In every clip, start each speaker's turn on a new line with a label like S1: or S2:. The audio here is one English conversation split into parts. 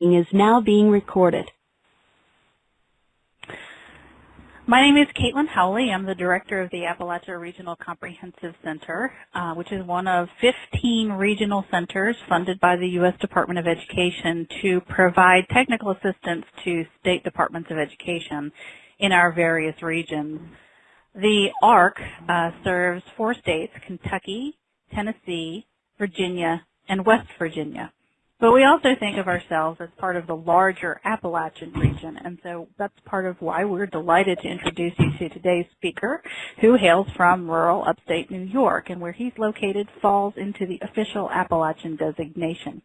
S1: is now being recorded.
S2: My name is Caitlin Howley. I'm the director of the Appalachia Regional Comprehensive Center, uh, which is one of 15 regional centers funded by the U.S. Department of Education to provide technical assistance to state departments of education in our various regions. The ARC uh, serves four states, Kentucky, Tennessee, Virginia, and West Virginia. But we also think of ourselves as part of the larger Appalachian region, and so that's part of why we're delighted to introduce you to today's speaker, who hails from rural upstate New York, and where he's located falls into the official Appalachian designation.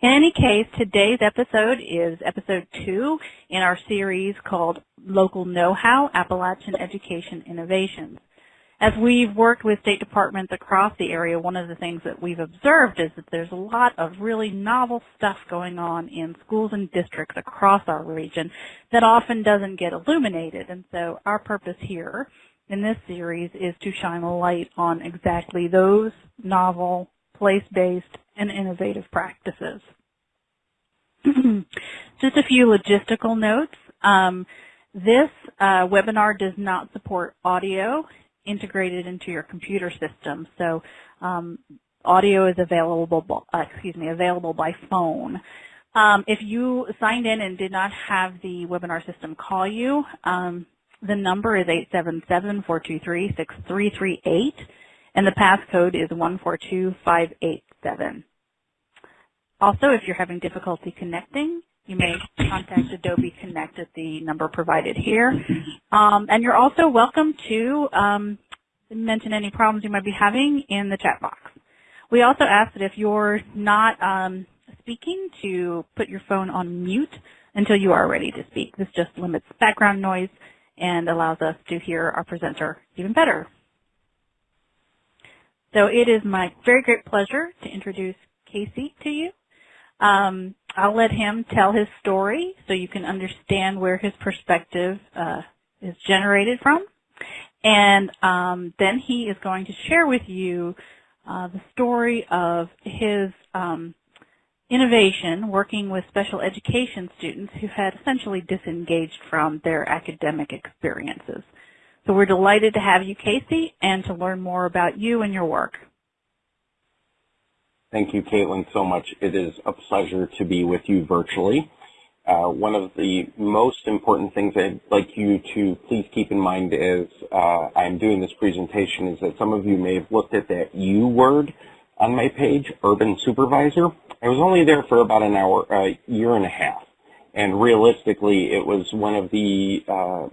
S2: In any case, today's episode is episode two in our series called Local Know-How, Appalachian Education Innovations. As we've worked with state departments across the area, one of the things that we've observed is that there's a lot of really novel stuff going on in schools and districts across our region that often doesn't get illuminated. And so our purpose here in this series is to shine a light on exactly those novel, place-based, and innovative practices. Just a few logistical notes. Um, this uh, webinar does not support audio integrated into your computer system. So um, audio is available, uh, excuse me, available by phone. Um, if you signed in and did not have the webinar system call you, um, the number is 877-423-6338, and the passcode is 142587. Also, if you're having difficulty connecting, you may contact Adobe Connect at the number provided here. Um, and you're also welcome to um, mention any problems you might be having in the chat box. We also ask that if you're not um, speaking to put your phone on mute until you are ready to speak. This just limits background noise and allows us to hear our presenter even better. So it is my very great pleasure to introduce Casey to you. Um, I'll let him tell his story so you can understand where his perspective uh, is generated from. And um, then he is going to share with you uh, the story of his um, innovation working with special education students who had essentially disengaged from their academic experiences. So we're delighted to have you, Casey, and to learn more about you and your work.
S3: Thank you, Caitlin, so much. It is a pleasure to be with you virtually. Uh, one of the most important things I'd like you to please keep in mind as uh, I'm doing this presentation is that some of you may have looked at that U word on my page, Urban Supervisor. I was only there for about an hour, a uh, year and a half. And realistically, it was one of the uh,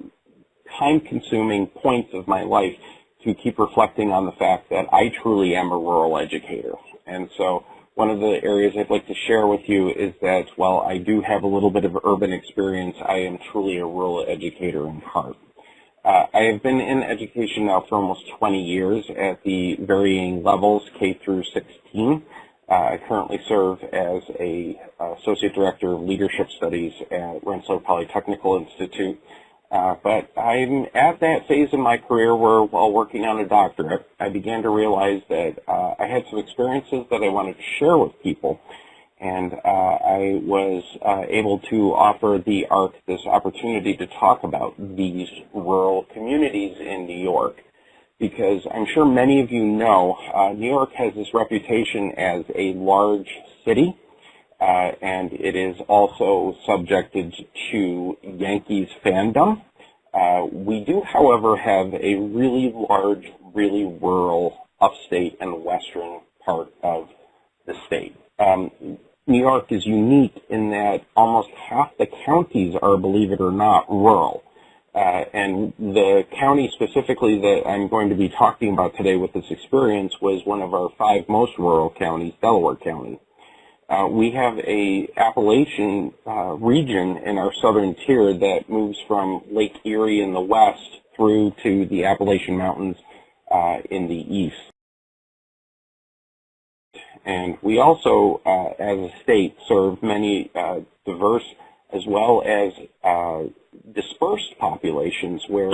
S3: time-consuming points of my life to keep reflecting on the fact that I truly am a rural educator. And so one of the areas I'd like to share with you is that while I do have a little bit of urban experience, I am truly a rural educator in heart. Uh, I have been in education now for almost 20 years at the varying levels, K through 16. Uh, I currently serve as a uh, Associate Director of Leadership Studies at Rensselaer Polytechnical Institute, uh, but I'm at that phase in my career where, while working on a doctorate, I began to realize that uh, I had some experiences that I wanted to share with people. And uh, I was uh, able to offer the ARC this opportunity to talk about these rural communities in New York. Because I'm sure many of you know, uh, New York has this reputation as a large city and it is also subjected to Yankees fandom. Uh, we do, however, have a really large, really rural upstate and western part of the state. Um, New York is unique in that almost half the counties are, believe it or not, rural. Uh, and the county specifically that I'm going to be talking about today with this experience was one of our five most rural counties, Delaware County. Uh, we have a Appalachian uh, region in our southern tier that moves from Lake Erie in the west through to the Appalachian Mountains uh, in the east. And we also, uh, as a state, serve many uh, diverse as well as dispersed populations where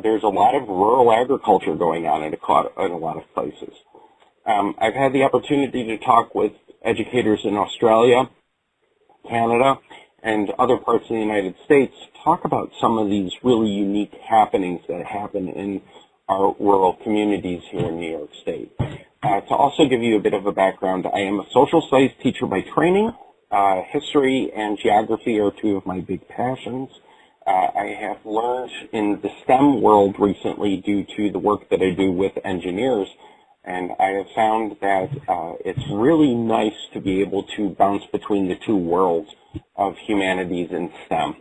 S3: there's a lot of rural agriculture going on in a, in a lot of places. Um, I've had the opportunity to talk with educators in Australia, Canada, and other parts of the United States talk about some of these really unique happenings that happen in our rural communities here in New York State. Uh, to also give you a bit of a background, I am a social studies teacher by training. Uh, history and geography are two of my big passions. Uh, I have learned in the STEM world recently due to the work that I do with engineers, and I have found that uh, it's really nice to be able to bounce between the two worlds of humanities and STEM.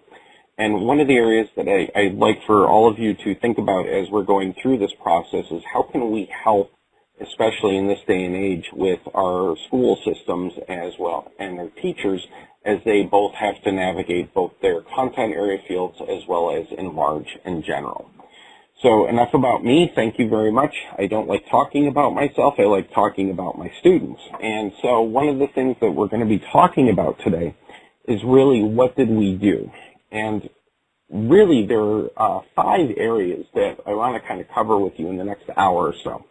S3: And one of the areas that I, I'd like for all of you to think about as we're going through this process is how can we help, especially in this day and age, with our school systems as well and their teachers as they both have to navigate both their content area fields as well as enlarge in general. So enough about me. Thank you very much. I don't like talking about myself. I like talking about my students. And so one of the things that we're going to be talking about today is really what did we do? And really there are uh, five areas that I want to kind of cover with you in the next hour or so.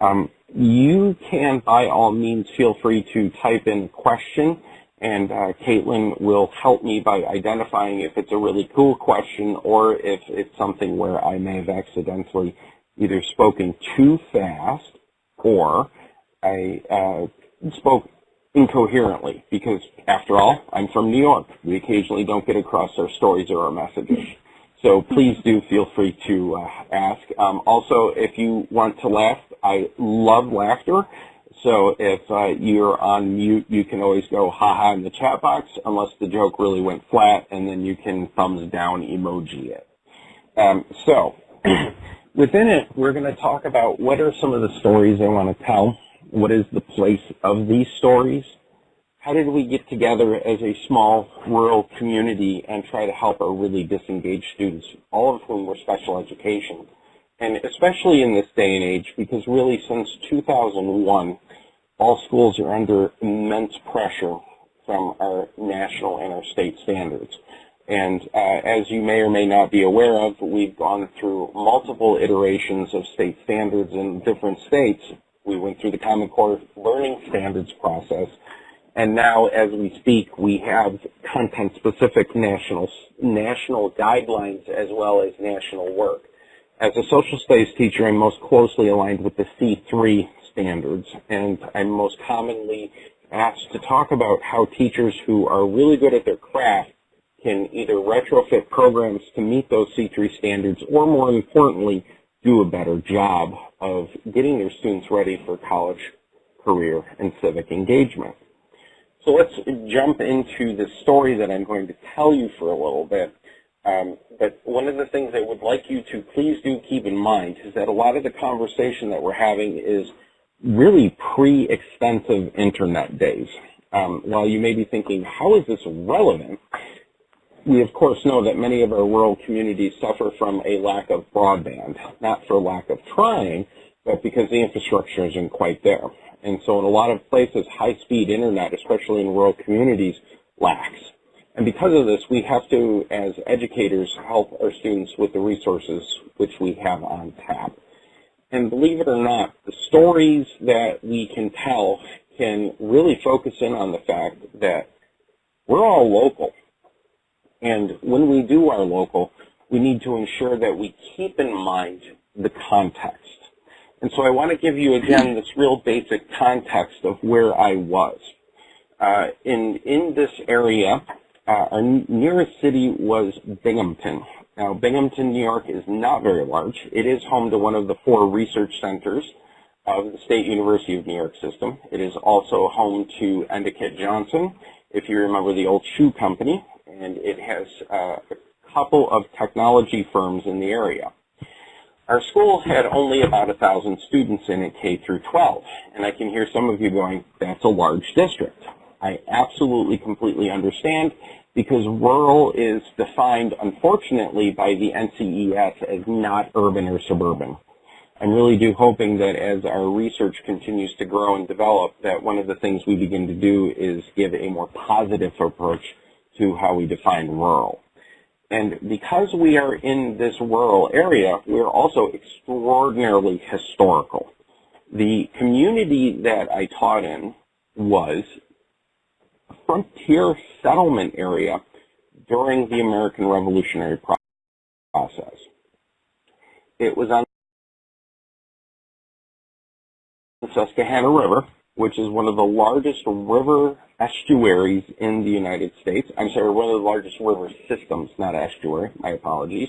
S3: Um, you can, by all means, feel free to type in a question, and uh, Caitlin will help me by identifying if it's a really cool question or if it's something where I may have accidentally either spoken too fast or I uh, spoke incoherently because after all, I'm from New York. We occasionally don't get across our stories or our messages. So please do feel free to uh, ask. Um, also, if you want to laugh, I love laughter. So if uh, you're on mute, you can always go haha in the chat box unless the joke really went flat, and then you can thumbs down emoji it. Um, so within it, we're going to talk about what are some of the stories I want to tell what is the place of these stories? How did we get together as a small rural community and try to help our really disengaged students, all of whom were special education? And especially in this day and age, because really since 2001, all schools are under immense pressure from our national and our state standards. And uh, as you may or may not be aware of, we've gone through multiple iterations of state standards in different states we went through the Common Core Learning Standards process. And now, as we speak, we have content-specific national, national guidelines as well as national work. As a social studies teacher, I'm most closely aligned with the C3 standards, and I'm most commonly asked to talk about how teachers who are really good at their craft can either retrofit programs to meet those C3 standards, or more importantly, do a better job of getting their students ready for college, career, and civic engagement. So let's jump into the story that I'm going to tell you for a little bit. Um, but one of the things I would like you to please do keep in mind is that a lot of the conversation that we're having is really pre-extensive internet days. Um, while you may be thinking, how is this relevant? We of course know that many of our rural communities suffer from a lack of broadband, not for lack of trying, but because the infrastructure isn't quite there. And so in a lot of places, high-speed internet, especially in rural communities, lacks. And because of this, we have to, as educators, help our students with the resources which we have on tap. And believe it or not, the stories that we can tell can really focus in on the fact that we're all local. And when we do our local, we need to ensure that we keep in mind the context. And so I want to give you again this real basic context of where I was. Uh, in, in this area, uh, our nearest city was Binghamton. Now, Binghamton, New York is not very large. It is home to one of the four research centers of the State University of New York system. It is also home to Endicott Johnson, if you remember the old shoe company, and it has uh, a couple of technology firms in the area. Our school had only about a thousand students in it K through 12, and I can hear some of you going, that's a large district. I absolutely completely understand because rural is defined, unfortunately, by the NCES as not urban or suburban. I'm really do hoping that as our research continues to grow and develop, that one of the things we begin to do is give a more positive approach to how we define rural. And because we are in this rural area, we're also extraordinarily historical. The community that I taught in was frontier settlement area during the American Revolutionary process. It was on the Susquehanna River, which is one of the largest river estuaries in the United States. I'm sorry, one of the largest river systems, not estuary, my apologies.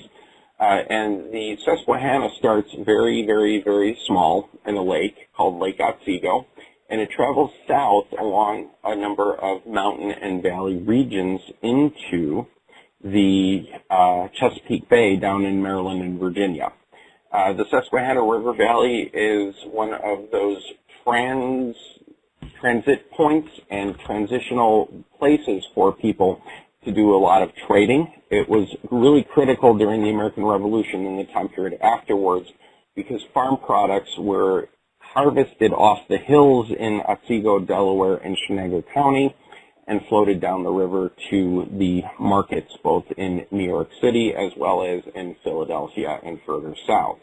S3: Uh, and the Susquehanna starts very, very, very small in a lake called Lake Otsego, and it travels south along a number of mountain and valley regions into the uh, Chesapeake Bay down in Maryland and Virginia. Uh, the Susquehanna River Valley is one of those trans transit points and transitional places for people to do a lot of trading. It was really critical during the American Revolution and the time period afterwards because farm products were harvested off the hills in Otsego, Delaware, and Chenango County and floated down the river to the markets both in New York City as well as in Philadelphia and further south.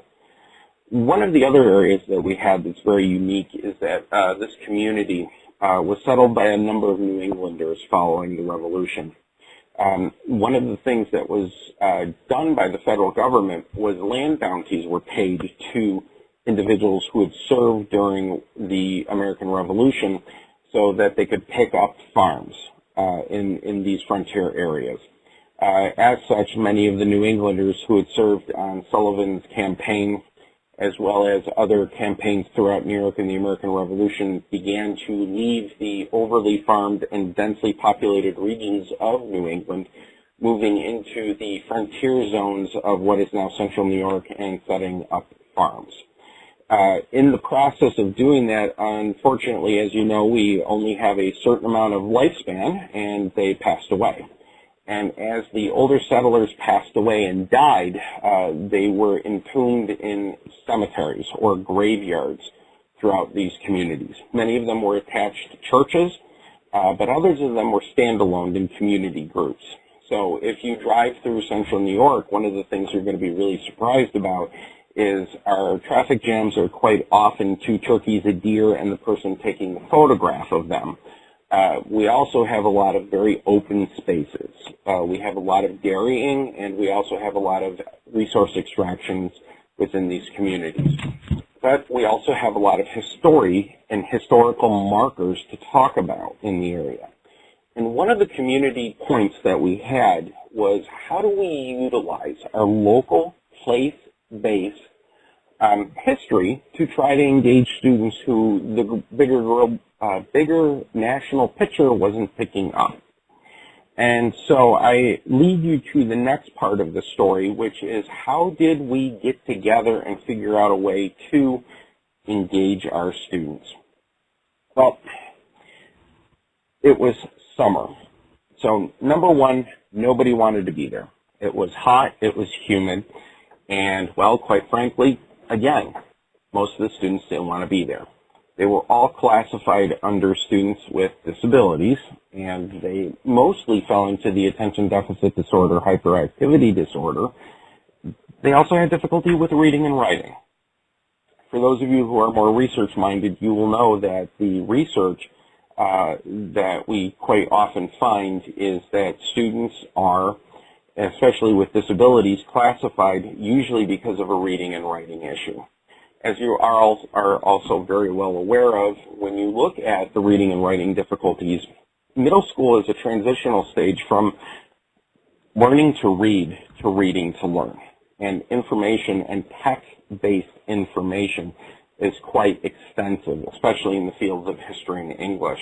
S3: One of the other areas that we have that's very unique is that uh, this community uh, was settled by a number of New Englanders following the Revolution. Um, one of the things that was uh, done by the federal government was land bounties were paid to individuals who had served during the American Revolution so that they could pick up farms uh, in, in these frontier areas. Uh, as such, many of the New Englanders who had served on Sullivan's campaign as well as other campaigns throughout New York in the American Revolution began to leave the overly farmed and densely populated regions of New England, moving into the frontier zones of what is now central New York and setting up farms. Uh, in the process of doing that, unfortunately, as you know, we only have a certain amount of lifespan, and they passed away. And as the older settlers passed away and died, uh, they were entombed in cemeteries or graveyards throughout these communities. Many of them were attached to churches, uh, but others of them were standalone in community groups. So if you drive through central New York, one of the things you're going to be really surprised about is our traffic jams are quite often two turkeys, a deer, and the person taking the photograph of them. Uh, we also have a lot of very open spaces. Uh, we have a lot of dairying, and we also have a lot of resource extractions within these communities. But we also have a lot of history and historical markers to talk about in the area. And one of the community points that we had was how do we utilize our local place based um, history to try to engage students who the bigger, uh, bigger national picture wasn't picking up. And so I lead you to the next part of the story, which is how did we get together and figure out a way to engage our students? Well, it was summer. So number one, nobody wanted to be there. It was hot, it was humid, and, well, quite frankly, again, most of the students didn't want to be there. They were all classified under students with disabilities, and they mostly fell into the attention deficit disorder, hyperactivity disorder. They also had difficulty with reading and writing. For those of you who are more research-minded, you will know that the research uh, that we quite often find is that students are especially with disabilities, classified usually because of a reading and writing issue. As you are, are also very well aware of, when you look at the reading and writing difficulties, middle school is a transitional stage from learning to read to reading to learn. And information and text-based information is quite extensive, especially in the fields of history and English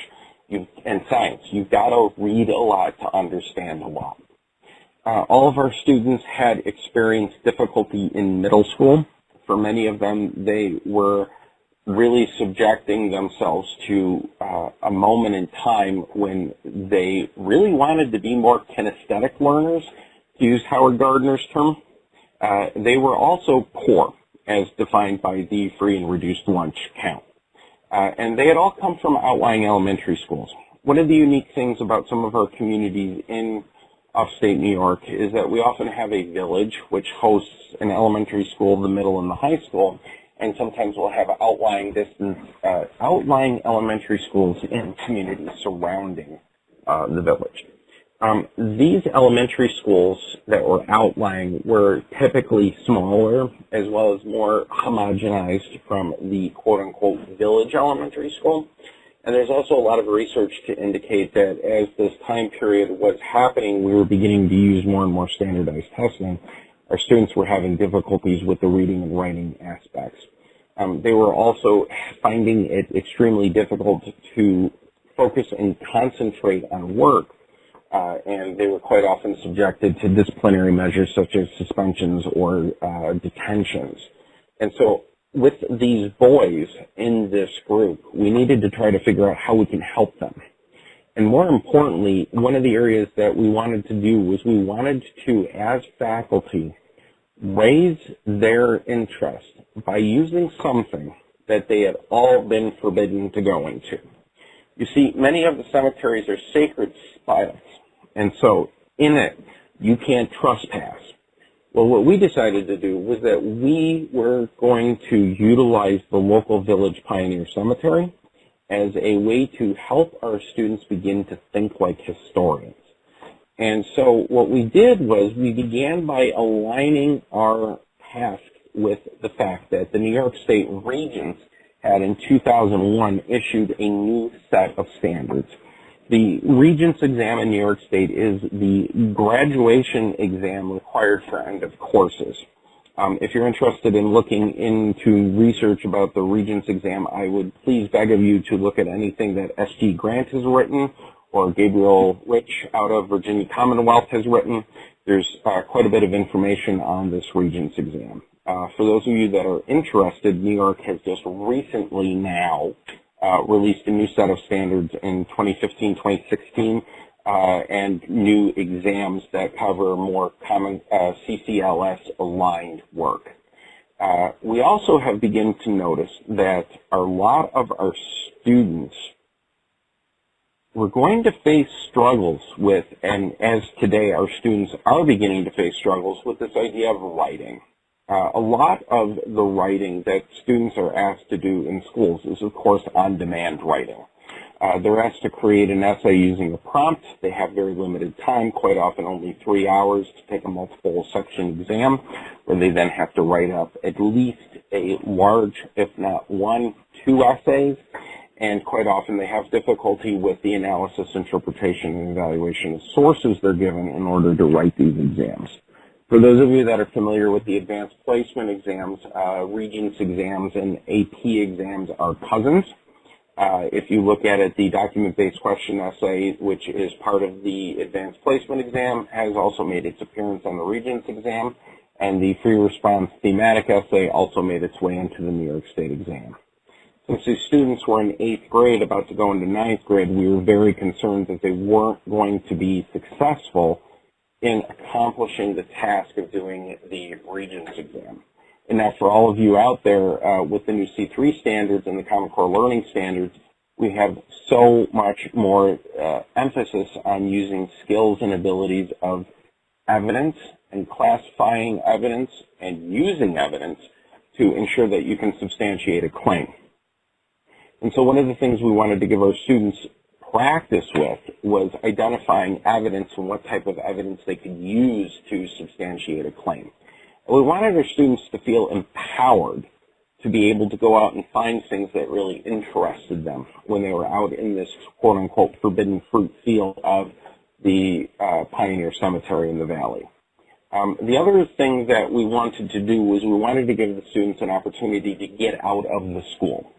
S3: you, and science. You've got to read a lot to understand a lot. Uh, all of our students had experienced difficulty in middle school. For many of them, they were really subjecting themselves to uh, a moment in time when they really wanted to be more kinesthetic learners, to use Howard Gardner's term. Uh, they were also poor, as defined by the free and reduced lunch count. Uh, and they had all come from outlying elementary schools. One of the unique things about some of our communities in upstate New York is that we often have a village which hosts an elementary school, the middle, and the high school, and sometimes we'll have outlying distance, uh, outlying elementary schools in communities surrounding uh, the village. Um, these elementary schools that were outlying were typically smaller as well as more homogenized from the quote-unquote village elementary school. And there's also a lot of research to indicate that as this time period was happening, we were beginning to use more and more standardized testing. Our students were having difficulties with the reading and writing aspects. Um, they were also finding it extremely difficult to focus and concentrate on work uh, and they were quite often subjected to disciplinary measures such as suspensions or uh, detentions. And so with these boys in this group, we needed to try to figure out how we can help them. And more importantly, one of the areas that we wanted to do was we wanted to, as faculty, raise their interest by using something that they had all been forbidden to go into. You see, many of the cemeteries are sacred spots and so in it, you can't trespass. Well, what we decided to do was that we were going to utilize the local Village Pioneer Cemetery as a way to help our students begin to think like historians. And so what we did was we began by aligning our task with the fact that the New York State Regents had in 2001 issued a new set of standards the Regents exam in New York State is the graduation exam required for end of courses. Um, if you're interested in looking into research about the Regents exam, I would please beg of you to look at anything that S.G. Grant has written or Gabriel Rich out of Virginia Commonwealth has written. There's uh, quite a bit of information on this Regents exam. Uh, for those of you that are interested, New York has just recently now uh, released a new set of standards in 2015, 2016, uh, and new exams that cover more common uh, CCLS aligned work. Uh, we also have begun to notice that a lot of our students we're going to face struggles with, and as today our students are beginning to face struggles with this idea of writing. Uh, a lot of the writing that students are asked to do in schools is, of course, on-demand writing. Uh, they're asked to create an essay using a prompt. They have very limited time, quite often only three hours to take a multiple section exam, where they then have to write up at least a large, if not one, two essays, and quite often they have difficulty with the analysis, interpretation, and evaluation of sources they're given in order to write these exams. For those of you that are familiar with the advanced placement exams, uh, Regents exams and AP exams are cousins. Uh, if you look at it, the document-based question essay, which is part of the advanced placement exam, has also made its appearance on the Regents exam, and the free response thematic essay also made its way into the New York State exam. Since these students were in eighth grade, about to go into ninth grade, we were very concerned that they weren't going to be successful in accomplishing the task of doing the Regents exam. And now for all of you out there uh, with the new C3 standards and the Common Core Learning standards, we have so much more uh, emphasis on using skills and abilities of evidence and classifying evidence and using evidence to ensure that you can substantiate a claim. And so one of the things we wanted to give our students practice with was identifying evidence and what type of evidence they could use to substantiate a claim. We wanted our students to feel empowered to be able to go out and find things that really interested them when they were out in this quote-unquote forbidden fruit field of the uh, Pioneer Cemetery in the Valley. Um, the other thing that we wanted to do was we wanted to give the students an opportunity to get out of the school.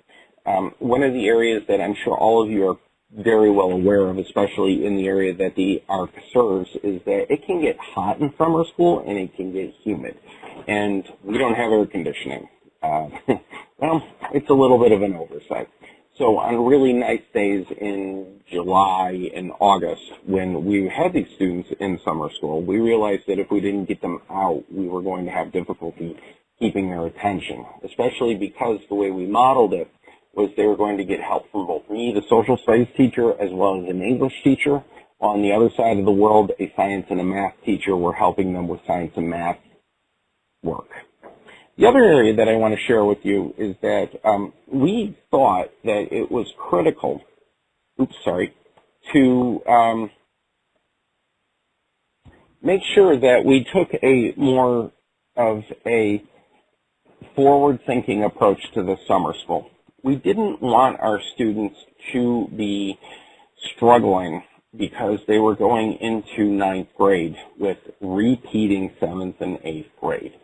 S3: Um, one of the areas that I'm sure all of you are very well aware of, especially in the area that the ARC serves, is that it can get hot in summer school and it can get humid. And we don't have air conditioning. Uh, well, it's a little bit of an oversight. So on really nice days in July and August, when we had these students in summer school, we realized that if we didn't get them out, we were going to have difficulty keeping their attention, especially because the way we modeled it was they were going to get help from both me, the social studies teacher, as well as an English teacher. On the other side of the world, a science and a math teacher were helping them with science and math work. The other area that I want to share with you is that um, we thought that it was critical, oops, sorry, to um, make sure that we took a more of a forward-thinking approach to the summer school. We didn't want our students to be struggling because they were going into ninth grade with repeating seventh and eighth grade.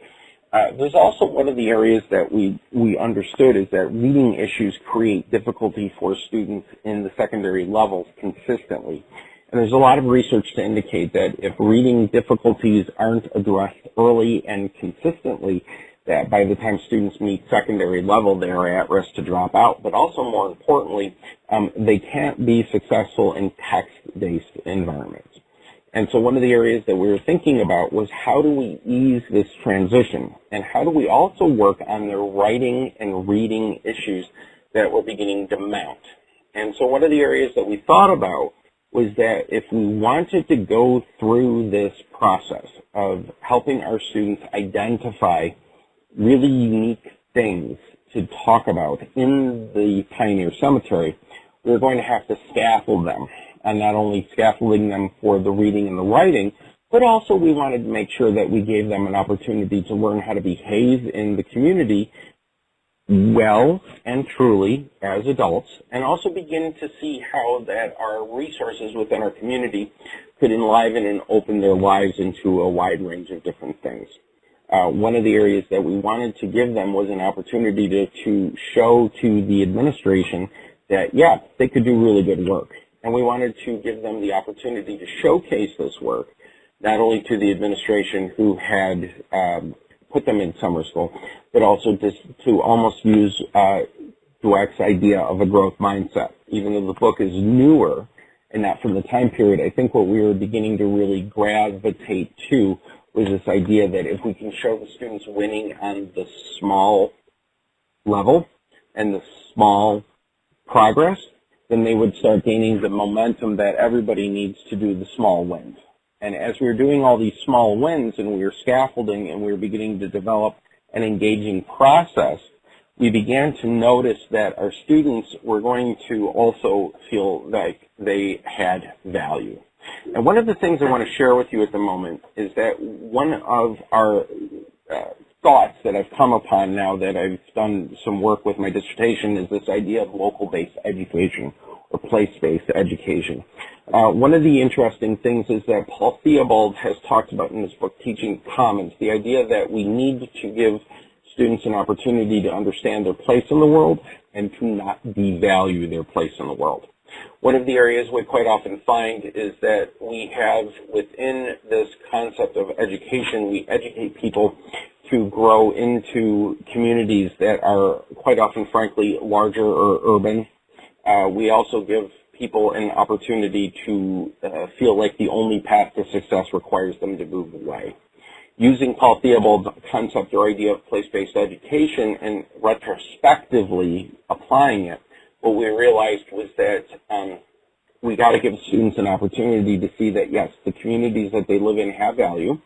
S3: Uh, there's also one of the areas that we, we understood is that reading issues create difficulty for students in the secondary levels consistently. And there's a lot of research to indicate that if reading difficulties aren't addressed early and consistently, that by the time students meet secondary level, they are at risk to drop out. But also more importantly, um, they can't be successful in text-based environments. And so one of the areas that we were thinking about was how do we ease this transition? And how do we also work on the writing and reading issues that we're beginning to mount? And so one of the areas that we thought about was that if we wanted to go through this process of helping our students identify really unique things to talk about in the Pioneer Cemetery, we we're going to have to scaffold them, and not only scaffolding them for the reading and the writing, but also we wanted to make sure that we gave them an opportunity to learn how to behave in the community well and truly as adults and also begin to see how that our resources within our community could enliven and open their lives into a wide range of different things. Uh, one of the areas that we wanted to give them was an opportunity to, to show to the administration that, yeah, they could do really good work. And we wanted to give them the opportunity to showcase this work, not only to the administration who had um, put them in summer school, but also to, to almost use uh, Dweck's idea of a growth mindset. Even though the book is newer and not from the time period, I think what we were beginning to really gravitate to was this idea that if we can show the students winning on the small level and the small progress, then they would start gaining the momentum that everybody needs to do the small wins. And as we were doing all these small wins and we were scaffolding and we were beginning to develop an engaging process, we began to notice that our students were going to also feel like they had value. And one of the things I want to share with you at the moment is that one of our uh, thoughts that I've come upon now that I've done some work with my dissertation is this idea of local-based education or place-based education. Uh, one of the interesting things is that Paul Theobald has talked about in his book, Teaching Commons, the idea that we need to give students an opportunity to understand their place in the world and to not devalue their place in the world. One of the areas we quite often find is that we have within this concept of education, we educate people to grow into communities that are quite often, frankly, larger or urban. Uh, we also give people an opportunity to uh, feel like the only path to success requires them to move away. Using Paul Theobald's concept or idea of place-based education and retrospectively applying it, what we realized was that um, we got to give students an opportunity to see that, yes, the communities that they live in have value.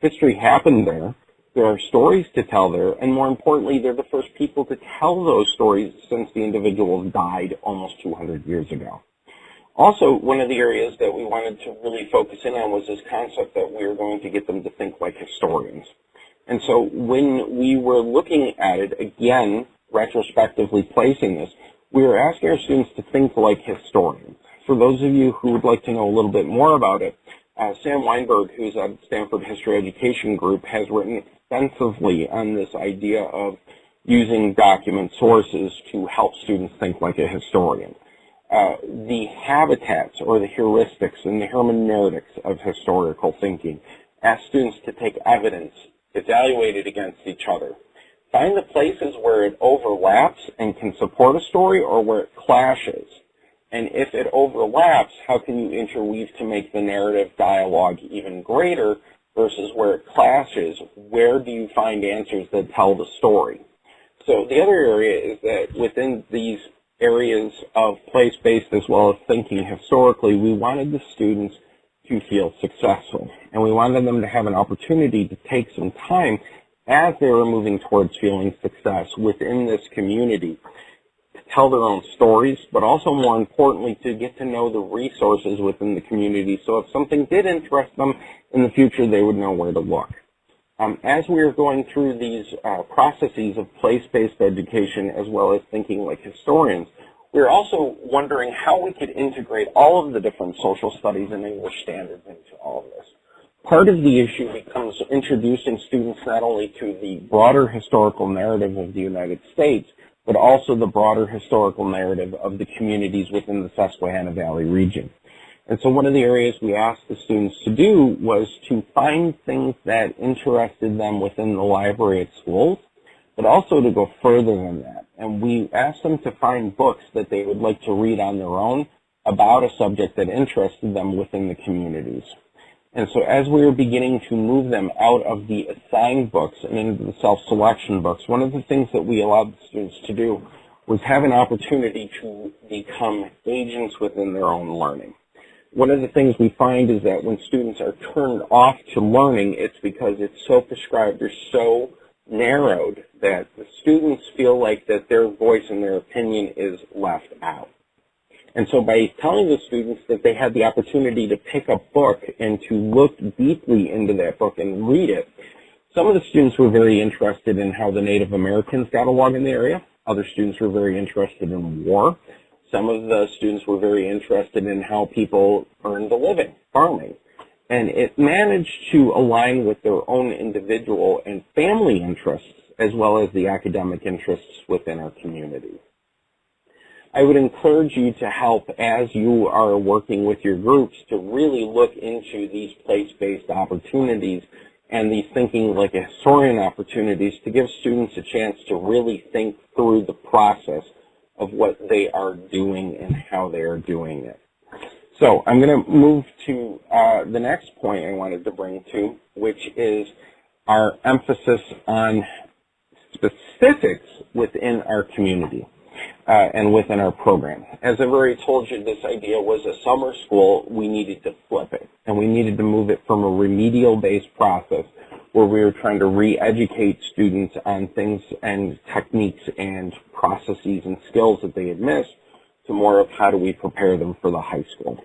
S3: History happened there. There are stories to tell there, and more importantly, they're the first people to tell those stories since the individuals died almost 200 years ago. Also, one of the areas that we wanted to really focus in on was this concept that we were going to get them to think like historians. And so when we were looking at it, again, retrospectively placing this, we are asking our students to think like historians. For those of you who would like to know a little bit more about it, uh, Sam Wineburg, who's at Stanford History Education Group, has written extensively on this idea of using document sources to help students think like a historian. Uh, the habitats or the heuristics and the hermeneutics of historical thinking ask students to take evidence, evaluate it against each other, Find the places where it overlaps and can support a story or where it clashes. And if it overlaps, how can you interweave to make the narrative dialogue even greater versus where it clashes? Where do you find answers that tell the story? So the other area is that within these areas of place-based as well as thinking historically, we wanted the students to feel successful. And we wanted them to have an opportunity to take some time as they were moving towards feeling success within this community, to tell their own stories, but also more importantly to get to know the resources within the community so if something did interest them in the future, they would know where to look. Um, as we are going through these uh, processes of place-based education as well as thinking like historians, we're also wondering how we could integrate all of the different social studies and English standards into all of this. Part of the issue becomes introducing students not only to the broader historical narrative of the United States, but also the broader historical narrative of the communities within the Susquehanna Valley region. And so one of the areas we asked the students to do was to find things that interested them within the library at schools, but also to go further than that. And we asked them to find books that they would like to read on their own about a subject that interested them within the communities. And so as we were beginning to move them out of the assigned books and into the self-selection books, one of the things that we allowed the students to do was have an opportunity to become agents within their own learning. One of the things we find is that when students are turned off to learning, it's because it's so prescribed or so narrowed that the students feel like that their voice and their opinion is left out. And so by telling the students that they had the opportunity to pick a book and to look deeply into that book and read it, some of the students were very interested in how the Native Americans got along in the area. Other students were very interested in war. Some of the students were very interested in how people earned a living, farming. And it managed to align with their own individual and family interests as well as the academic interests within our community. I would encourage you to help as you are working with your groups to really look into these place-based opportunities and these thinking like a historian opportunities to give students a chance to really think through the process of what they are doing and how they are doing it. So I'm going to move to uh, the next point I wanted to bring to, which is our emphasis on specifics within our community uh, and within our program. As I've already told you, this idea was a summer school. We needed to flip it, and we needed to move it from a remedial-based process where we were trying to re-educate students on things and techniques and processes and skills that they had missed to more of how do we prepare them for the high school.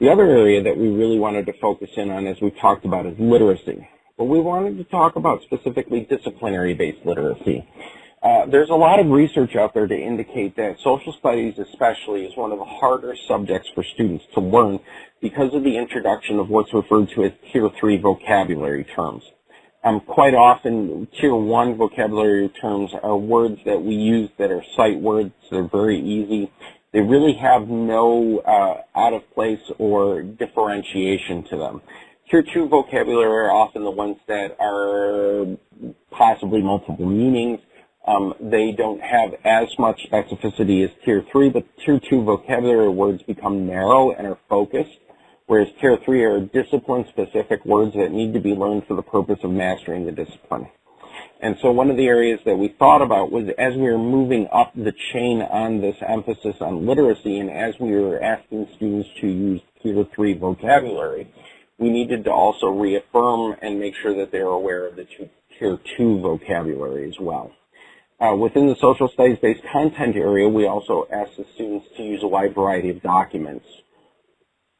S3: The other area that we really wanted to focus in on, as we talked about, is literacy. But we wanted to talk about specifically disciplinary-based literacy. Uh, there's a lot of research out there to indicate that social studies especially is one of the harder subjects for students to learn because of the introduction of what's referred to as tier three vocabulary terms. Um, quite often, tier one vocabulary terms are words that we use that are sight words. They're very easy. They really have no uh, out of place or differentiation to them. Tier two vocabulary are often the ones that are possibly multiple meanings um, they don't have as much specificity as Tier 3, but Tier 2 vocabulary words become narrow and are focused, whereas Tier 3 are discipline-specific words that need to be learned for the purpose of mastering the discipline. And so one of the areas that we thought about was as we were moving up the chain on this emphasis on literacy and as we were asking students to use Tier 3 vocabulary, we needed to also reaffirm and make sure that they're aware of the Tier 2 vocabulary as well. Uh, within the social studies-based content area, we also ask the students to use a wide variety of documents,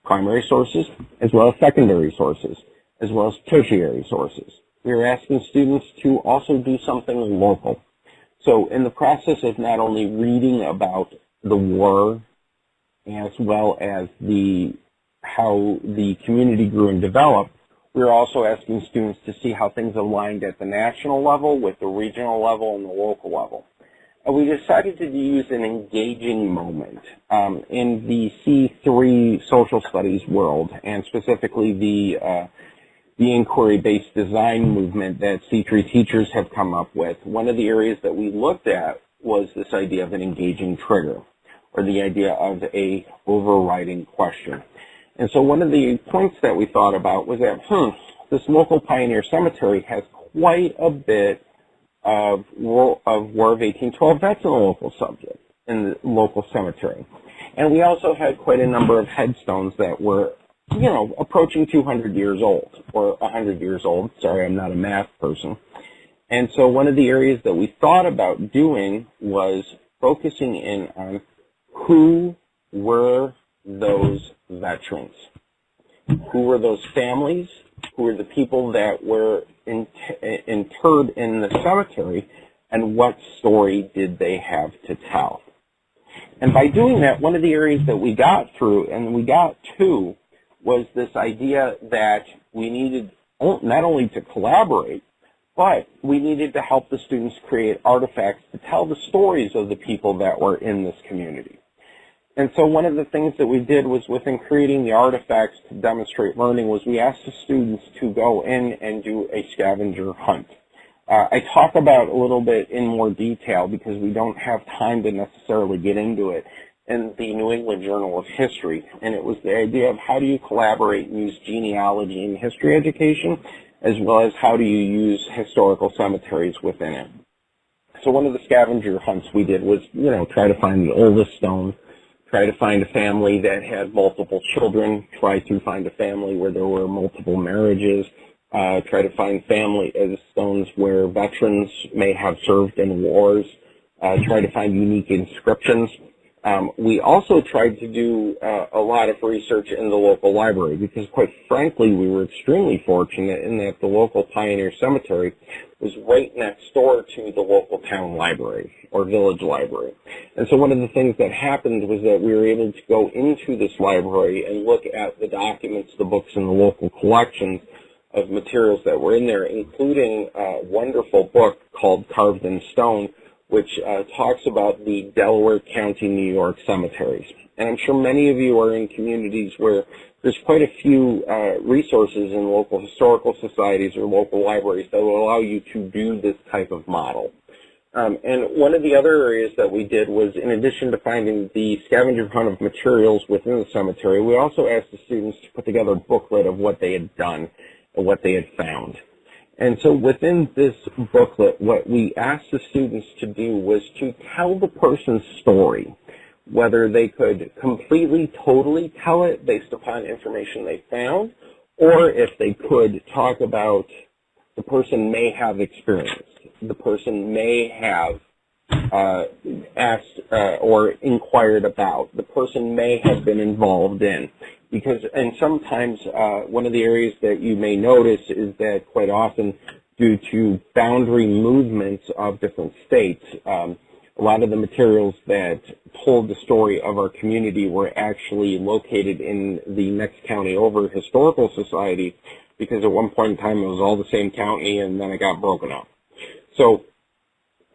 S3: primary sources, as well as secondary sources, as well as tertiary sources. We are asking students to also do something local. So in the process of not only reading about the war, as well as the how the community grew and developed, we're also asking students to see how things aligned at the national level with the regional level and the local level. And we decided to use an engaging moment um, in the C3 social studies world, and specifically the uh, the inquiry-based design movement that C3 teachers have come up with. One of the areas that we looked at was this idea of an engaging trigger, or the idea of a overriding question. And so one of the points that we thought about was that, hmm, this local pioneer cemetery has quite a bit of War of, War of 1812 vets in the local subject, in the local cemetery. And we also had quite a number of headstones that were, you know, approaching 200 years old, or 100 years old. Sorry, I'm not a math person. And so one of the areas that we thought about doing was focusing in on who were those veterans? Who were those families? Who were the people that were interred in the cemetery? And what story did they have to tell? And by doing that, one of the areas that we got through and we got to was this idea that we needed not only to collaborate, but we needed to help the students create artifacts to tell the stories of the people that were in this community. And so one of the things that we did was within creating the artifacts to demonstrate learning was we asked the students to go in and do a scavenger hunt. Uh, I talk about a little bit in more detail because we don't have time to necessarily get into it in the New England Journal of History. And it was the idea of how do you collaborate and use genealogy in history education as well as how do you use historical cemeteries within it. So one of the scavenger hunts we did was, you know, try to find the oldest stone, try to find a family that had multiple children, try to find a family where there were multiple marriages, uh, try to find family as stones where veterans may have served in wars, uh, try to find unique inscriptions. Um, we also tried to do uh, a lot of research in the local library because quite frankly we were extremely fortunate in that the local Pioneer Cemetery was right next door to the local town library or village library. And so one of the things that happened was that we were able to go into this library and look at the documents, the books, and the local collections of materials that were in there, including a wonderful book called Carved in Stone, which uh, talks about the Delaware County, New York cemeteries. And I'm sure many of you are in communities where there's quite a few uh, resources in local historical societies or local libraries that will allow you to do this type of model. Um, and one of the other areas that we did was, in addition to finding the scavenger hunt of materials within the cemetery, we also asked the students to put together a booklet of what they had done and what they had found. And so within this booklet, what we asked the students to do was to tell the person's story, whether they could completely, totally tell it based upon information they found, or if they could talk about the person may have experienced, the person may have uh, asked uh, or inquired about, the person may have been involved in because and sometimes uh, one of the areas that you may notice is that quite often due to boundary movements of different states, um, a lot of the materials that told the story of our community were actually located in the next county over historical society because at one point in time it was all the same county and then it got broken up. So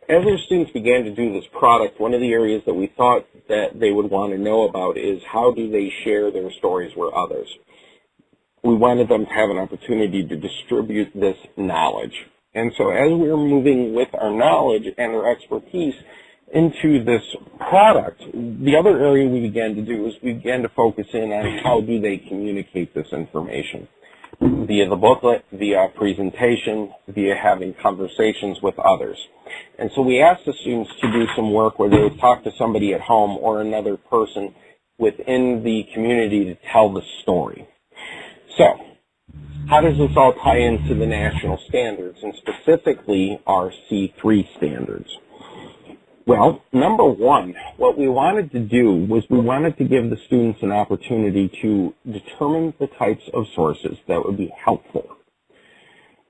S3: as our students began to do this product, one of the areas that we thought that they would want to know about is how do they share their stories with others. We wanted them to have an opportunity to distribute this knowledge. And so as we were moving with our knowledge and our expertise into this product, the other area we began to do is we began to focus in on how do they communicate this information via the booklet, via presentation, via having conversations with others. And so we asked the students to do some work where they would talk to somebody at home or another person within the community to tell the story. So, how does this all tie into the national standards and specifically our C3 standards? Well, number one, what we wanted to do was we wanted to give the students an opportunity to determine the types of sources that would be helpful.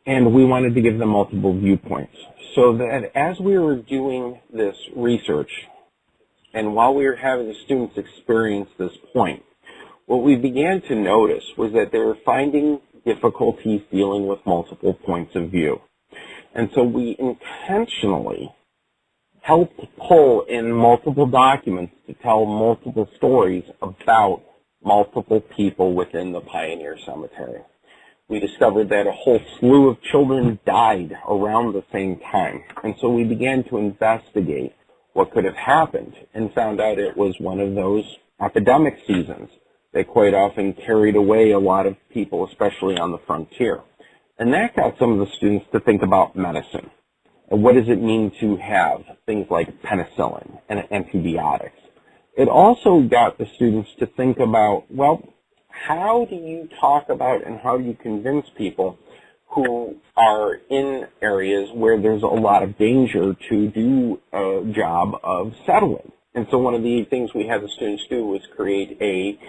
S3: And we wanted to give them multiple viewpoints so that as we were doing this research and while we were having the students experience this point, what we began to notice was that they were finding difficulties dealing with multiple points of view. And so we intentionally helped pull in multiple documents to tell multiple stories about multiple people within the Pioneer Cemetery. We discovered that a whole slew of children died around the same time, and so we began to investigate what could have happened and found out it was one of those epidemic seasons that quite often carried away a lot of people, especially on the frontier. And that got some of the students to think about medicine And what does it mean to have things like penicillin and antibiotics? It also got the students to think about, well, how do you talk about and how do you convince people who are in areas where there's a lot of danger to do a job of settling. And so one of the things we had the students do was create a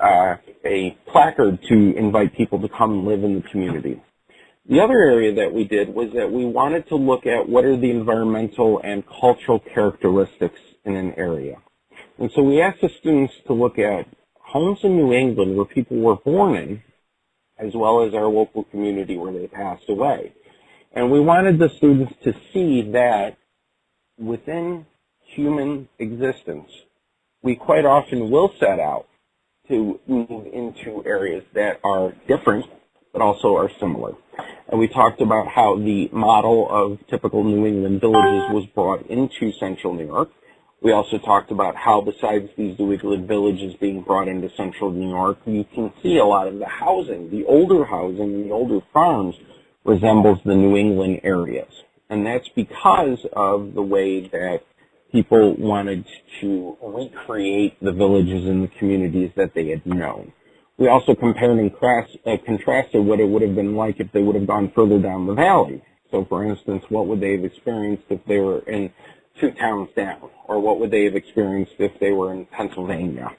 S3: uh, a placard to invite people to come live in the community. The other area that we did was that we wanted to look at what are the environmental and cultural characteristics in an area. And so we asked the students to look at homes in New England where people were born in, as well as our local community where they passed away. And we wanted the students to see that within human existence, we quite often will set out to move into areas that are different but also are similar. And we talked about how the model of typical New England villages was brought into central New York. We also talked about how besides these England villages being brought into central New York, you can see a lot of the housing, the older housing, the older farms resembles the New England areas. And that's because of the way that people wanted to recreate the villages and the communities that they had known. We also compared and uh, contrasted what it would have been like if they would have gone further down the valley. So for instance, what would they have experienced if they were in two towns down? Or what would they have experienced if they were in Pennsylvania?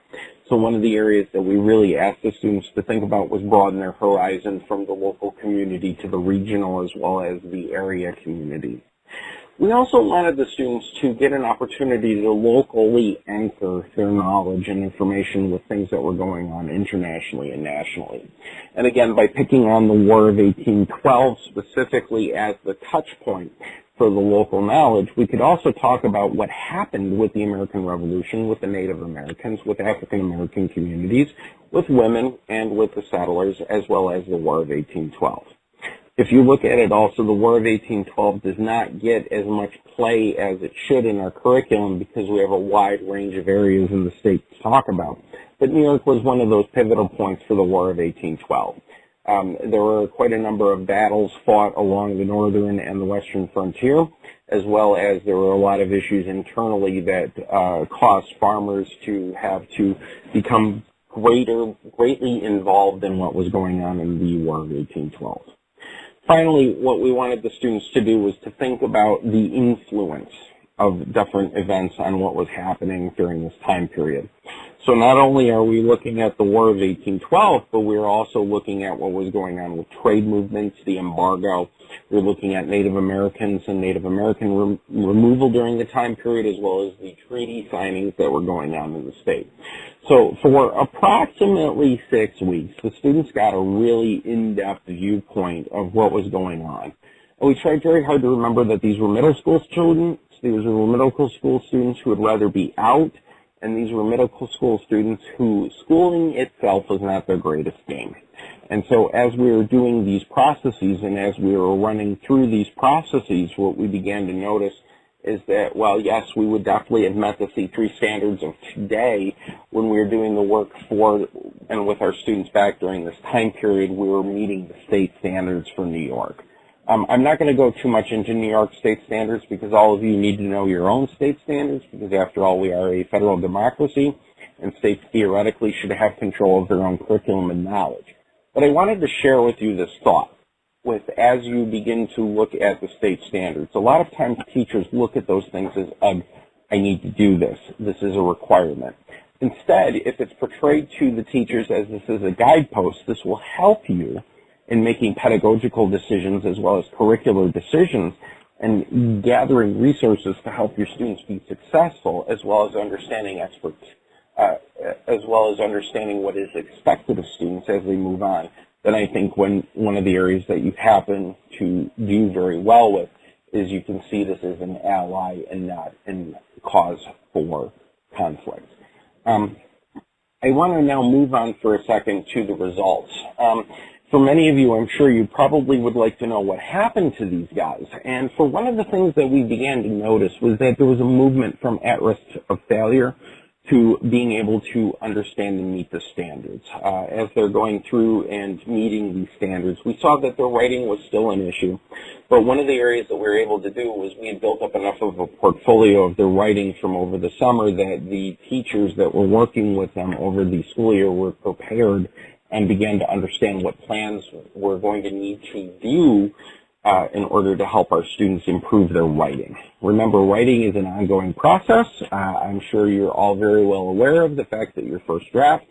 S3: So one of the areas that we really asked the students to think about was broaden their horizon from the local community to the regional as well as the area community. We also wanted the students to get an opportunity to locally anchor their knowledge and information with things that were going on internationally and nationally. And again, by picking on the War of 1812 specifically as the touch point for the local knowledge, we could also talk about what happened with the American Revolution, with the Native Americans, with African American communities, with women, and with the settlers, as well as the War of 1812. If you look at it also, the War of 1812 does not get as much play as it should in our curriculum because we have a wide range of areas in the state to talk about. But New York was one of those pivotal points for the War of 1812. Um, there were quite a number of battles fought along the northern and the western frontier, as well as there were a lot of issues internally that uh, caused farmers to have to become greater, greatly involved in what was going on in the War of 1812. Finally, what we wanted the students to do was to think about the influence of different events on what was happening during this time period. So not only are we looking at the War of 1812, but we're also looking at what was going on with trade movements, the embargo. We're looking at Native Americans and Native American rem removal during the time period, as well as the treaty signings that were going on in the state. So for approximately six weeks, the students got a really in-depth viewpoint of what was going on. And we tried very hard to remember that these were middle school students, these were middle school students who would rather be out, and these were middle school students who schooling itself was not their greatest game. And so as we were doing these processes and as we were running through these processes, what we began to notice is that, well, yes, we would definitely have met the C3 standards of today when we were doing the work for and with our students back during this time period, we were meeting the state standards for New York. Um, I'm not going to go too much into New York state standards because all of you need to know your own state standards because after all, we are a federal democracy and states theoretically should have control of their own curriculum and knowledge. But I wanted to share with you this thought with as you begin to look at the state standards. A lot of times teachers look at those things as, um, I need to do this. This is a requirement. Instead, if it's portrayed to the teachers as this is a guidepost, this will help you in making pedagogical decisions as well as curricular decisions and gathering resources to help your students be successful as well as understanding experts, uh, as well as understanding what is expected of students as they move on then I think when one of the areas that you happen to do very well with is you can see this as an ally and not a cause for conflict. Um, I want to now move on for a second to the results. Um, for many of you, I'm sure you probably would like to know what happened to these guys. And for one of the things that we began to notice was that there was a movement from at risk of failure to being able to understand and meet the standards. Uh, as they're going through and meeting these standards, we saw that their writing was still an issue. But one of the areas that we were able to do was we had built up enough of a portfolio of their writing from over the summer that the teachers that were working with them over the school year were prepared and began to understand what plans we're going to need to do uh, in order to help our students improve their writing. Remember, writing is an ongoing process. Uh, I'm sure you're all very well aware of the fact that your first draft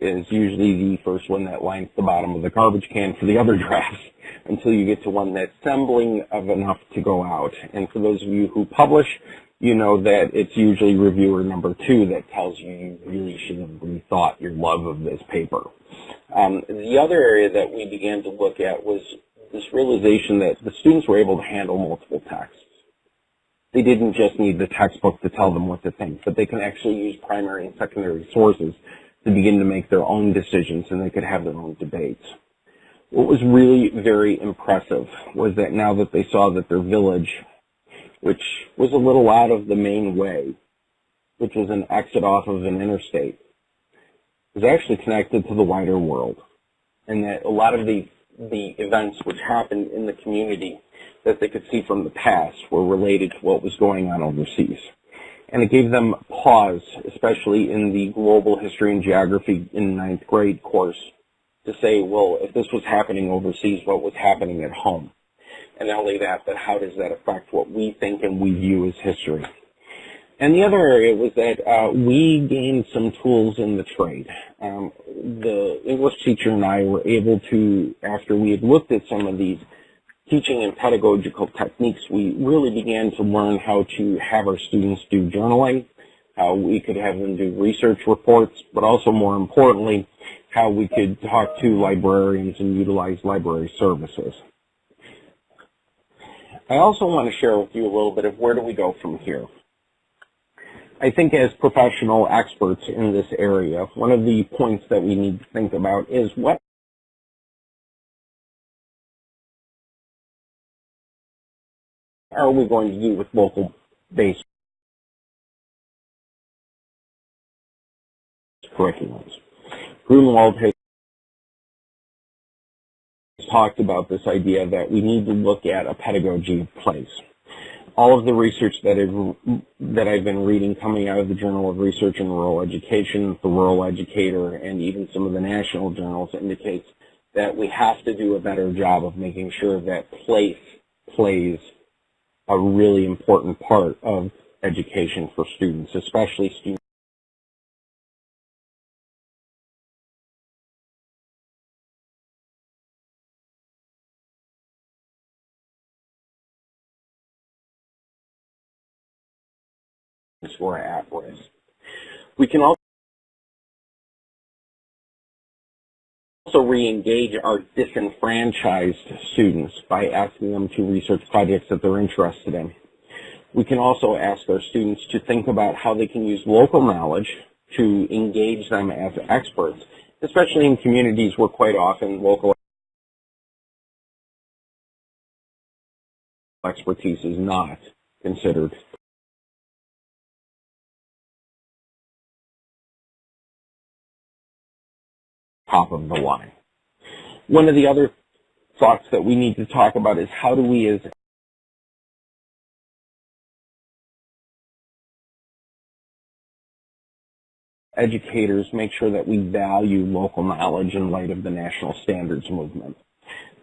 S3: is usually the first one that lines the bottom of the garbage can for the other drafts until you get to one that's assembling of enough to go out. And for those of you who publish, you know that it's usually reviewer number two that tells you you really should have rethought your love of this paper. Um, the other area that we began to look at was this realization that the students were able to handle multiple texts. They didn't just need the textbook to tell them what to think, but they can actually use primary and secondary sources to begin to make their own decisions and they could have their own debates. What was really very impressive was that now that they saw that their village, which was a little out of the main way, which was an exit off of an interstate, was actually connected to the wider world. And that a lot of the the events which happened in the community that they could see from the past were related to what was going on overseas. And it gave them pause, especially in the global history and geography in ninth grade course, to say, well, if this was happening overseas, what was happening at home? And not only that, but how does that affect what we think and we view as history? And the other area was that uh, we gained some tools in the trade. Um, the English teacher and I were able to, after we had looked at some of these teaching and pedagogical techniques, we really began to learn how to have our students do journaling, how we could have them do research reports, but also more importantly, how we could talk to librarians and utilize library services. I also want to share with you a little bit of where do we go from here. I think as professional experts in this area, one of the points that we need to think about is what are we going to do with local-based curriculums? Gruenewald has talked about this idea that we need to look at a pedagogy of place. All of the research that I've, that I've been reading coming out of the Journal of Research in Rural Education, the Rural Educator, and even some of the national journals indicates that we have to do a better job of making sure that place plays a really important part of education for students, especially students who are at risk. We can also re-engage our disenfranchised students by asking them to research projects that they're interested in. We can also ask our students to think about how they can use local knowledge to engage them as experts, especially in communities where quite often local expertise is not considered top of the line. One of the other thoughts that we need to talk about is how do we as educators make sure that we value local knowledge in light of the national standards movement.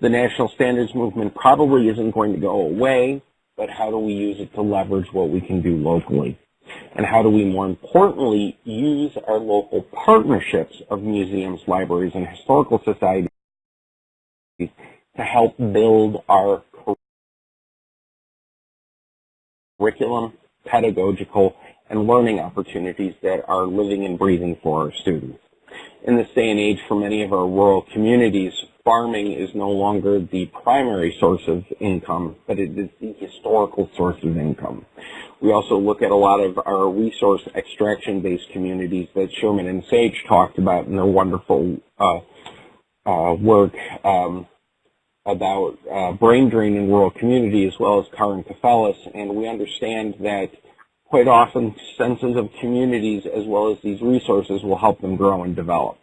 S3: The national standards movement probably isn't going to go away, but how do we use it to leverage what we can do locally? And how do we more importantly use our local partnerships of museums, libraries, and historical societies to help build our curriculum, pedagogical, and learning opportunities that are living and breathing for our students. In this day and age, for many of our rural communities, farming is no longer the primary source of income, but it is the historical source of income. We also look at a lot of our resource extraction-based communities that Sherman and Sage talked about in their wonderful uh, uh, work um, about uh, brain drain in rural community as well as Carr and Kefalas, and we understand that quite often senses of communities as well as these resources will help them grow and develop.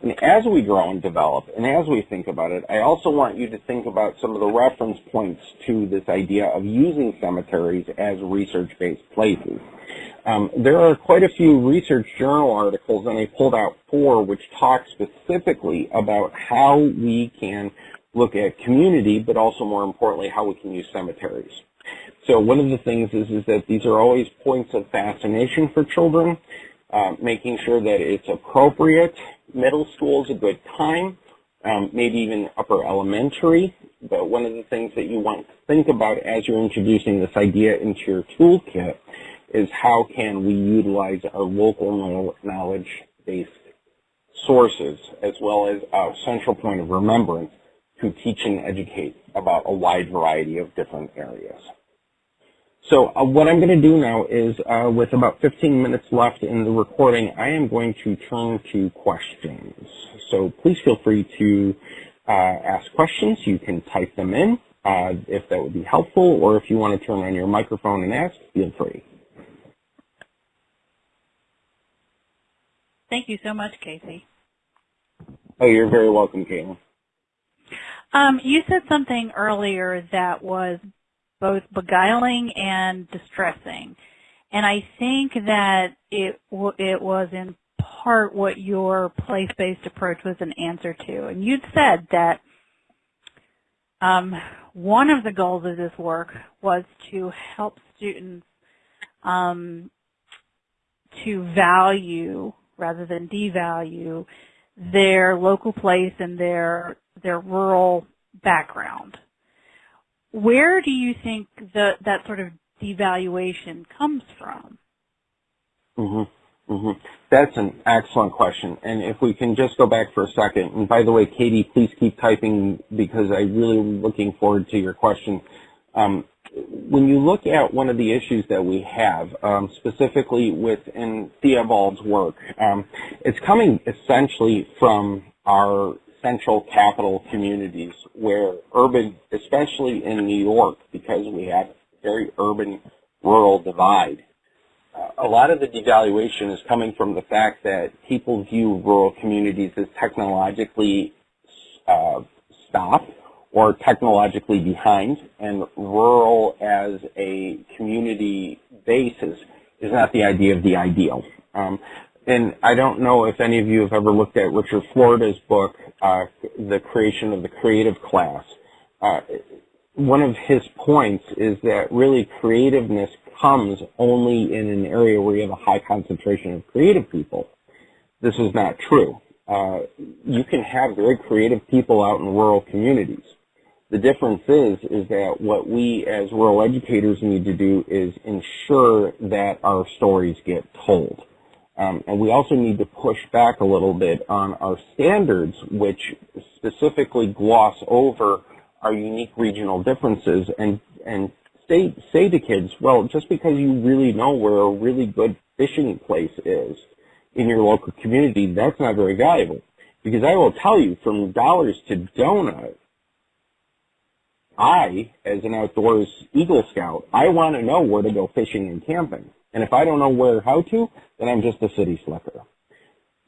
S3: And as we grow and develop, and as we think about it, I also want you to think about some of the reference points to this idea of using cemeteries as research-based places. Um, there are quite a few research journal articles, and I pulled out four, which talk specifically about how we can look at community, but also more importantly, how we can use cemeteries. So one of the things is, is that these are always points of fascination for children, uh, making sure that it's appropriate. Middle school is a good time, um, maybe even upper elementary. But one of the things that you want to think about as you're introducing this idea into your toolkit is how can we utilize our local knowledge-based sources as well as a central point of remembrance to teach and educate about a wide variety of different areas. So uh, what I'm going to do now is, uh, with about 15 minutes left in the recording, I am going to turn to questions. So please feel free to uh, ask questions. You can type them in uh, if that would be helpful, or if you want to turn on your microphone and ask, feel free.
S2: Thank you so much, Casey.
S3: Oh, you're very welcome, Caitlin.
S2: Um, you said something earlier that was both beguiling and distressing. And I think that it it was in part what your place-based approach was an answer to. And you'd said that um, one of the goals of this work was to help students um, to value rather than devalue their local place and their their rural background. Where do you think the, that sort of devaluation comes from?
S3: Mm-hmm. Mm-hmm. That's an excellent question. And if we can just go back for a second, and by the way, Katie, please keep typing because I really am looking forward to your question. Um, when you look at one of the issues that we have, um, specifically within Theobald's work, um, it's coming essentially from our central capital communities where urban, especially in New York, because we have a very urban rural divide, uh, a lot of the devaluation is coming from the fact that people view rural communities as technologically uh, stopped or technologically behind, and rural as a community basis is not the idea of the ideal. Um, and I don't know if any of you have ever looked at Richard Florida's book, uh, The Creation of the Creative Class. Uh, one of his points is that really creativeness comes only in an area where you have a high concentration of creative people. This is not true. Uh, you can have very creative people out in rural communities. The difference is, is that what we as rural educators need to do is ensure that our stories get told. Um, and we also need to push back a little bit on our standards, which specifically gloss over our unique regional differences and, and say, say to kids, well, just because you really know where a really good fishing place is in your local community, that's not very valuable. Because I will tell you, from dollars to donuts, I, as an outdoors Eagle Scout, I want to know where to go fishing and camping. And if I don't know where how to, then I'm just a city slicker.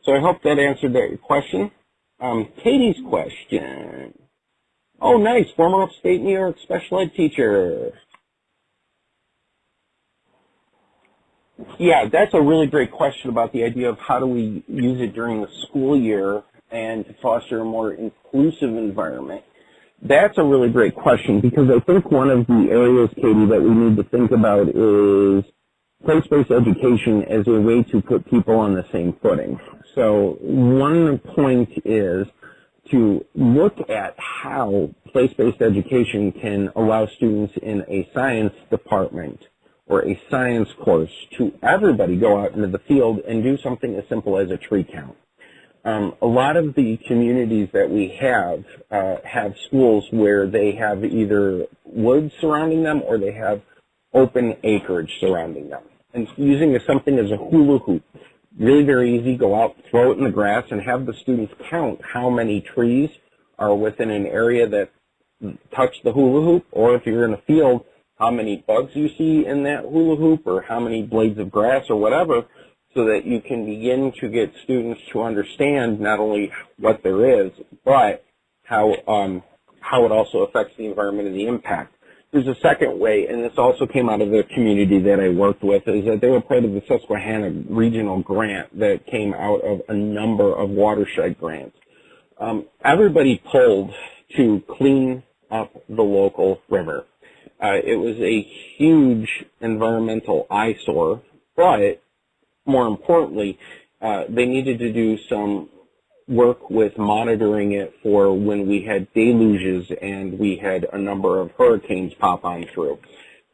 S3: So I hope that answered that question. Um, Katie's question. Oh, nice. Former upstate New York special ed teacher. Yeah, that's a really great question about the idea of how do we use it during the school year and to foster a more inclusive environment. That's a really great question because I think one of the areas, Katie, that we need to think about is place-based education as a way to put people on the same footing. So one point is to look at how place-based education can allow students in a science department or a science course to everybody go out into the field and do something as simple as a tree count. Um, a lot of the communities that we have uh, have schools where they have either woods surrounding them or they have open acreage surrounding them and using something as a hula hoop. Really very easy. Go out, throw it in the grass, and have the students count how many trees are within an area that touch the hula hoop, or if you're in a field, how many bugs you see in that hula hoop, or how many blades of grass, or whatever, so that you can begin to get students to understand not only what there is, but how um, how it also affects the environment and the impact. There's a second way, and this also came out of the community that I worked with, is that they were part of the Susquehanna Regional Grant that came out of a number of watershed grants. Um, everybody pulled to clean up the local river. Uh, it was a huge environmental eyesore, but more importantly, uh, they needed to do some work with monitoring it for when we had deluges and we had a number of hurricanes pop on through,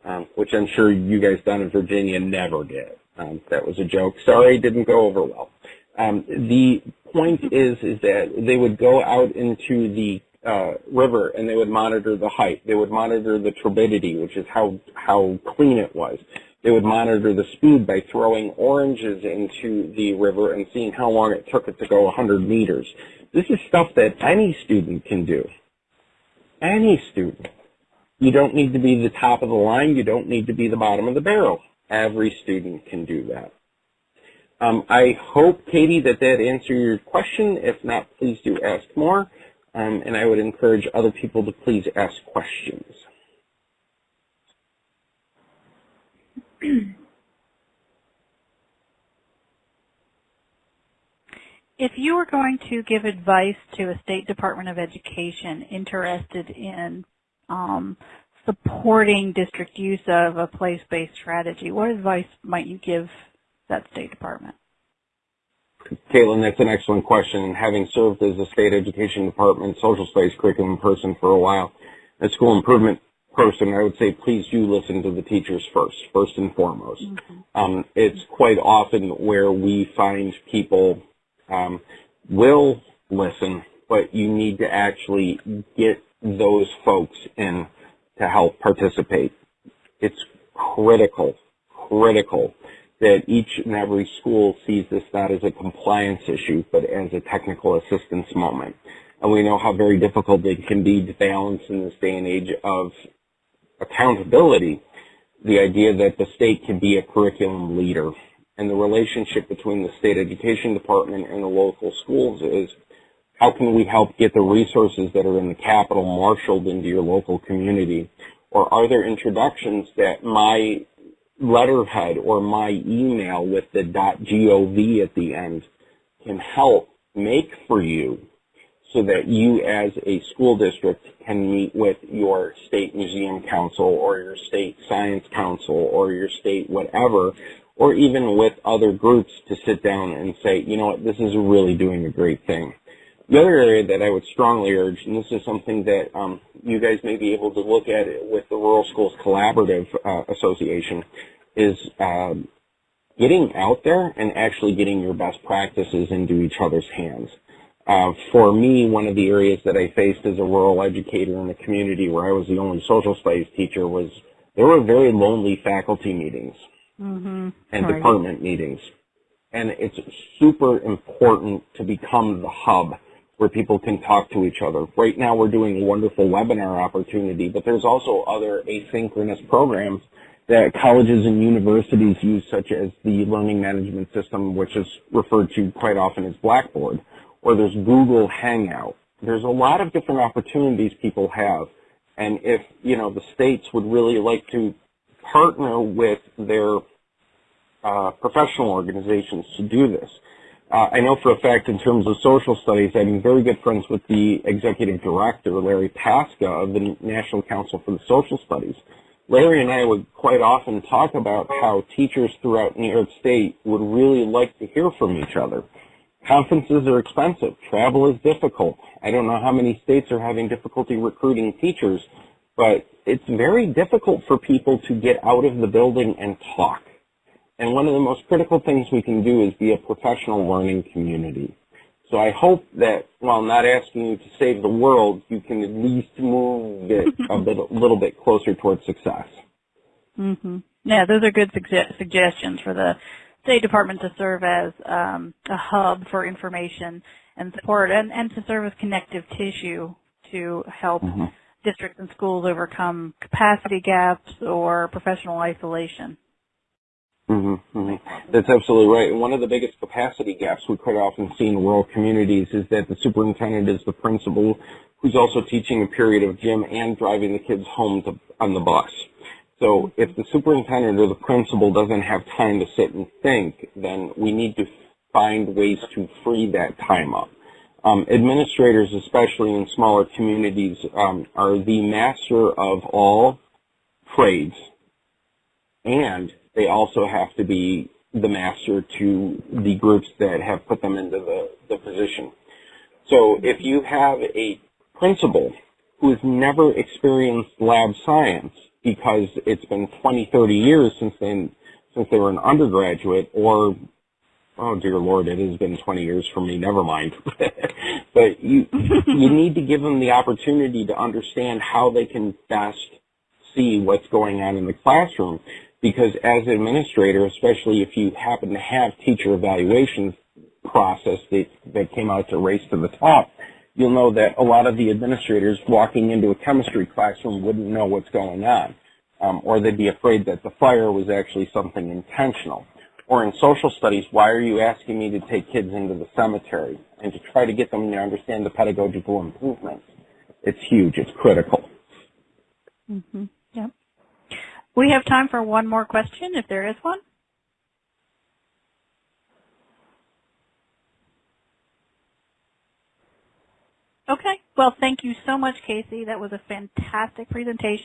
S3: um, which I'm sure you guys down in Virginia never did. Um, that was a joke. Sorry, didn't go over well. Um, the point is, is that they would go out into the uh, river and they would monitor the height. They would monitor the turbidity, which is how how clean it was. They would monitor the speed by throwing oranges into the river and seeing how long it took it to go 100 meters. This is stuff that any student can do. Any student. You don't need to be the top of the line. You don't need to be the bottom of the barrel. Every student can do that. Um, I hope, Katie, that that answered your question. If not, please do ask more. Um, and I would encourage other people to please ask questions.
S2: If you were going to give advice to a State Department of Education interested in um, supporting district use of a place-based strategy, what advice might you give that State Department?
S3: Caitlin, that's an excellent question. And having served as a state education department social studies curriculum person for a while, a school improvement person, I would say please do listen to the teachers first, first and foremost. Mm -hmm. um, it's quite often where we find people um, will listen, but you need to actually get those folks in to help participate. It's critical, critical that each and every school sees this not as a compliance issue, but as a technical assistance moment. And we know how very difficult it can be to balance in this day and age of accountability, the idea that the state can be a curriculum leader. And the relationship between the state education department and the local schools is how can we help get the resources that are in the capital marshaled into your local community? Or are there introductions that my letterhead or my email with the .gov at the end can help make for you so that you as a school district can meet with your state museum council or your state science council or your state whatever, or even with other groups to sit down and say, you know what, this is really doing a great thing. The other area that I would strongly urge, and this is something that um, you guys may be able to look at with the Rural Schools Collaborative uh, Association, is um, getting out there and actually getting your best practices into each other's hands. Uh, for me, one of the areas that I faced as a rural educator in the community where I was the only social studies teacher was there were very lonely faculty meetings mm-hmm. and right. department meetings. And it's super important to become the hub where people can talk to each other. Right now we're doing a wonderful webinar opportunity, but there's also other asynchronous programs that colleges and universities use, such as the learning management system, which is referred to quite often as Blackboard or there's Google Hangout. There's a lot of different opportunities people have. And if, you know, the states would really like to partner with their uh, professional organizations to do this. Uh, I know for a fact in terms of social studies, I'm very good friends with the executive director, Larry Paska of the National Council for the Social Studies. Larry and I would quite often talk about how teachers throughout New York State would really like to hear from each other. Conferences are expensive. Travel is difficult. I don't know how many states are having difficulty recruiting teachers, but it's very difficult for people to get out of the building and talk. And one of the most critical things we can do is be a professional learning community. So I hope that while not asking you to save the world, you can at least move it a, bit, a little bit closer towards success.
S2: Mm-hmm. Yeah, those are good suge- suggestions for the State Department to serve as um, a hub for information and support and, and to serve as connective tissue to help mm-hmm. Districts and schools overcome capacity gaps or professional isolation.
S3: Mm-hmm, mm-hmm. That's absolutely right. And one of the biggest capacity gaps we quite often see in rural communities is that the superintendent is the principal who's also teaching a period of gym and driving the kids home to, on the bus. So if the superintendent or the principal doesn't have time to sit and think, then we need to find ways to free that time up. Um, administrators, especially in smaller communities, um, are the master of all trades, and they also have to be the master to the groups that have put them into the, the position. So if you have a principal who has never experienced lab science because it's been 20, 30 years since they, since they were an undergraduate or oh dear lord, it has been 20 years for me, never mind. but you, you need to give them the opportunity to understand how they can best see what's going on in the classroom. Because as an administrator, especially if you happen to have teacher evaluations process that, that came out to race to the top, you'll know that a lot of the administrators walking into a chemistry classroom wouldn't know what's going on. Um, or they'd be afraid that the fire was actually something intentional. Or in social studies, why are you asking me to take kids into the cemetery and to try to get them to understand the pedagogical improvements? It's huge. It's critical.
S2: Mm-hmm. Yep. We have time for one more question, if there is one. Okay. Well, thank you so much, Casey. That was a fantastic presentation.